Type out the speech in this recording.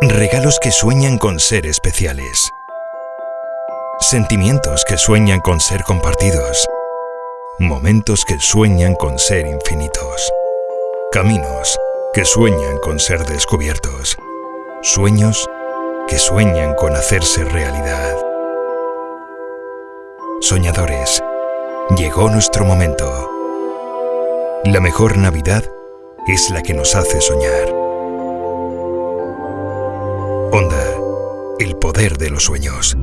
Regalos que sueñan con ser especiales. Sentimientos que sueñan con ser compartidos. Momentos que sueñan con ser infinitos. Caminos que sueñan con ser descubiertos. Sueños que sueñan con hacerse realidad. Soñadores, llegó nuestro momento. La mejor Navidad es la que nos hace soñar. Honda, el poder de los sueños.